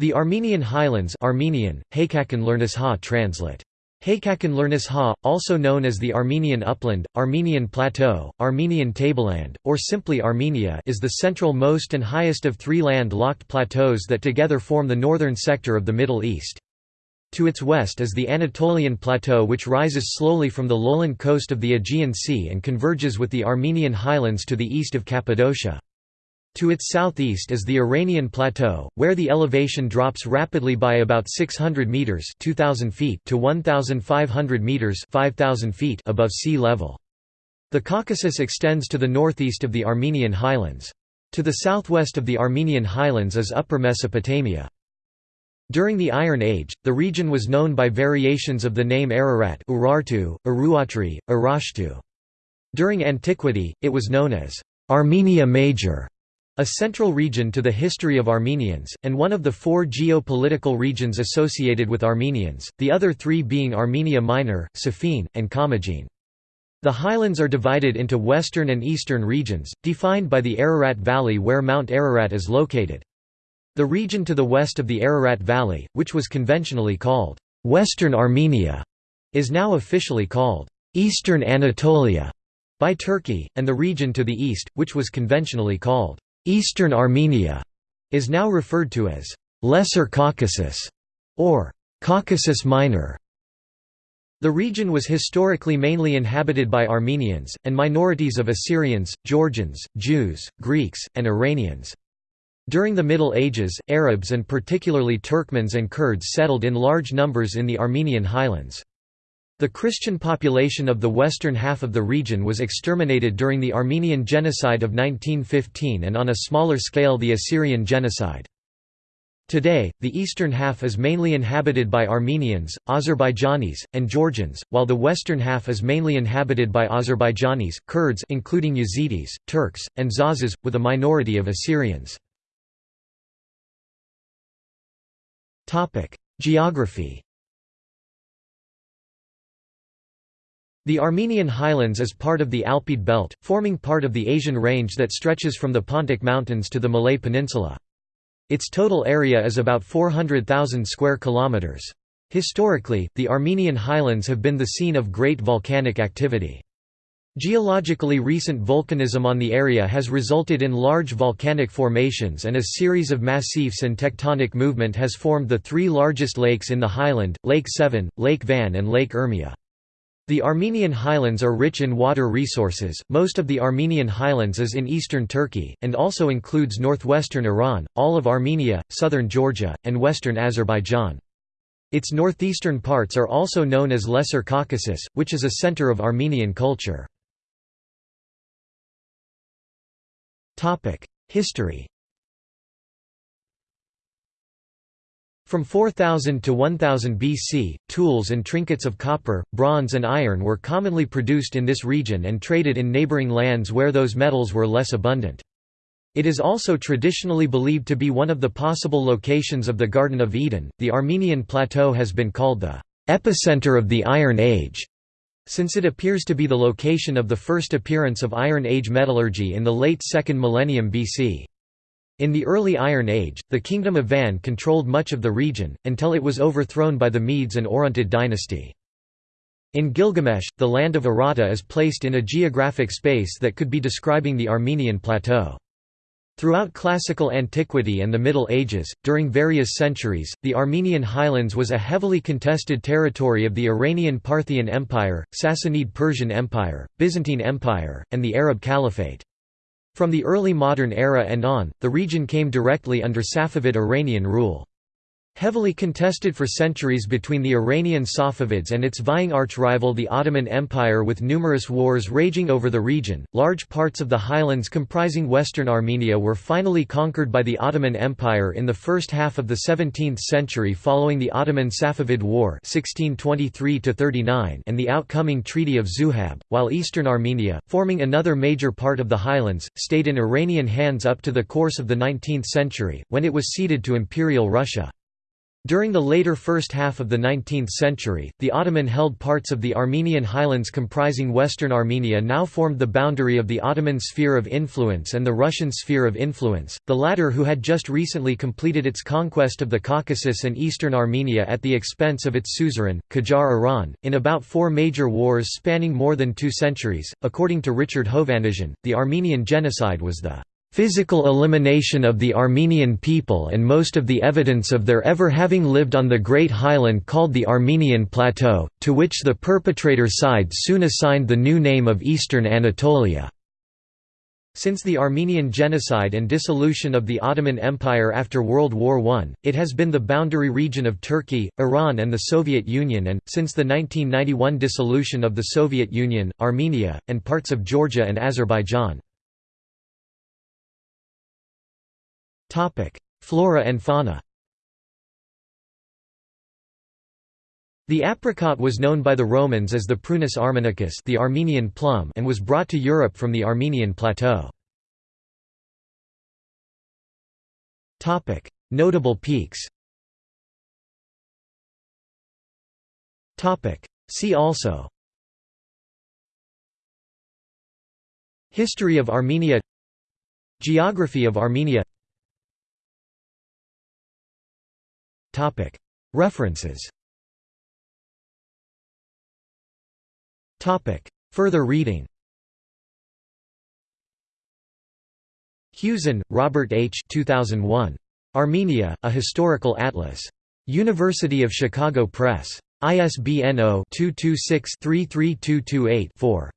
The Armenian Highlands Armenian, ha translate. ha, also known as the Armenian Upland, Armenian Plateau, Armenian Tableland, or simply Armenia is the central most and highest of three land-locked plateaus that together form the northern sector of the Middle East. To its west is the Anatolian Plateau which rises slowly from the lowland coast of the Aegean Sea and converges with the Armenian Highlands to the east of Cappadocia. To its southeast is the Iranian Plateau, where the elevation drops rapidly by about 600 meters (2000 feet) to 1500 meters (5000 feet) above sea level. The Caucasus extends to the northeast of the Armenian highlands. To the southwest of the Armenian highlands is Upper Mesopotamia. During the Iron Age, the region was known by variations of the name Ararat Urartu, Uruatri, Arashtu. During antiquity, it was known as Armenia Major a central region to the history of Armenians, and one of the four geopolitical regions associated with Armenians, the other three being Armenia Minor, Sophene, and Commagene. The highlands are divided into western and eastern regions, defined by the Ararat Valley where Mount Ararat is located. The region to the west of the Ararat Valley, which was conventionally called Western Armenia, is now officially called Eastern Anatolia by Turkey, and the region to the east, which was conventionally called Eastern Armenia is now referred to as Lesser Caucasus or Caucasus Minor. The region was historically mainly inhabited by Armenians, and minorities of Assyrians, Georgians, Jews, Greeks, and Iranians. During the Middle Ages, Arabs and particularly Turkmens and Kurds settled in large numbers in the Armenian highlands. The Christian population of the western half of the region was exterminated during the Armenian Genocide of 1915 and on a smaller scale the Assyrian Genocide. Today, the eastern half is mainly inhabited by Armenians, Azerbaijanis, and Georgians, while the western half is mainly inhabited by Azerbaijanis, Kurds including Yazidis, Turks, and Zazas, with a minority of Assyrians. Geography The Armenian highlands is part of the Alpide belt, forming part of the Asian range that stretches from the Pontic Mountains to the Malay Peninsula. Its total area is about 400,000 square kilometers. Historically, the Armenian highlands have been the scene of great volcanic activity. Geologically recent volcanism on the area has resulted in large volcanic formations and a series of massifs and tectonic movement has formed the three largest lakes in the highland, Lake Sevan, Lake Van and Lake Urmia. The Armenian highlands are rich in water resources, most of the Armenian highlands is in eastern Turkey, and also includes northwestern Iran, all of Armenia, southern Georgia, and western Azerbaijan. Its northeastern parts are also known as Lesser Caucasus, which is a center of Armenian culture. History From 4000 to 1000 BC, tools and trinkets of copper, bronze and iron were commonly produced in this region and traded in neighboring lands where those metals were less abundant. It is also traditionally believed to be one of the possible locations of the Garden of Eden. The Armenian Plateau has been called the epicenter of the Iron Age, since it appears to be the location of the first appearance of Iron Age metallurgy in the late 2nd millennium BC. In the early Iron Age, the Kingdom of Van controlled much of the region, until it was overthrown by the Medes and Orontid dynasty. In Gilgamesh, the land of Aratta is placed in a geographic space that could be describing the Armenian plateau. Throughout classical antiquity and the Middle Ages, during various centuries, the Armenian highlands was a heavily contested territory of the Iranian Parthian Empire, Sassanid Persian Empire, Byzantine Empire, and the Arab Caliphate. From the early modern era and on, the region came directly under Safavid Iranian rule. Heavily contested for centuries between the Iranian Safavids and its vying arch-rival the Ottoman Empire with numerous wars raging over the region, large parts of the highlands comprising western Armenia were finally conquered by the Ottoman Empire in the first half of the 17th century following the Ottoman-Safavid War 1623 and the outcoming Treaty of Zuhab, while eastern Armenia, forming another major part of the highlands, stayed in Iranian hands up to the course of the 19th century, when it was ceded to Imperial Russia. During the later first half of the 19th century, the Ottoman-held parts of the Armenian highlands comprising western Armenia now formed the boundary of the Ottoman sphere of influence and the Russian sphere of influence, the latter who had just recently completed its conquest of the Caucasus and eastern Armenia at the expense of its suzerain, Qajar Iran, in about four major wars spanning more than two centuries. According to Richard Hovannisian, the Armenian genocide was the physical elimination of the Armenian people and most of the evidence of their ever having lived on the great highland called the Armenian Plateau, to which the perpetrator side soon assigned the new name of Eastern Anatolia. Since the Armenian genocide and dissolution of the Ottoman Empire after World War I, it has been the boundary region of Turkey, Iran and the Soviet Union and, since the 1991 dissolution of the Soviet Union, Armenia, and parts of Georgia and Azerbaijan. Flora and fauna. The apricot was known by the Romans as the Prunus armenicus the Armenian plum and was brought to Europe from the Armenian plateau. Notable peaks. See also. History of Armenia. Geography of Armenia References Further reading Hewsen, Robert H. 2001. Armenia, A Historical Atlas. University of Chicago Press. ISBN 0-226-33228-4.